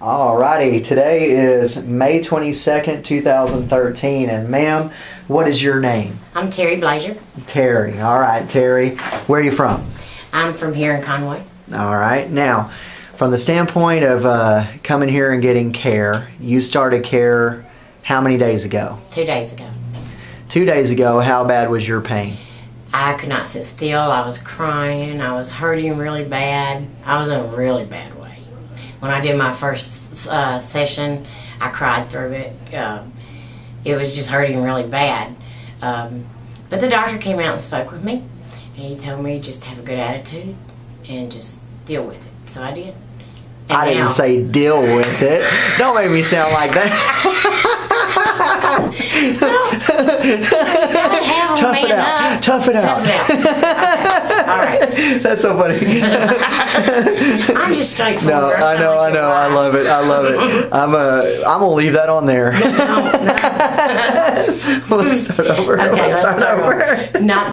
Alrighty, today is May 22nd, 2013, and ma'am, what is your name? I'm Terry Blazer. Terry. Alright, Terry. Where are you from? I'm from here in Conway. Alright, now, from the standpoint of uh, coming here and getting care, you started care how many days ago? Two days ago. Two days ago, how bad was your pain? I could not sit still. I was crying. I was hurting really bad. I was in a really bad way. When I did my first uh, session, I cried through it. Um, it was just hurting really bad. Um, but the doctor came out and spoke with me, and he told me just have a good attitude and just deal with it. So I did. And I didn't now- say deal with it. Don't make me sound like that. Tough it out. Tough it out. Tough it out. Okay. All right. That's so funny. I'm just straightforward. No, I know, I know, I love it, I love it. I'm uh, I'm gonna leave that on there. Let's start over. Okay, Let's let's start start over. over. Not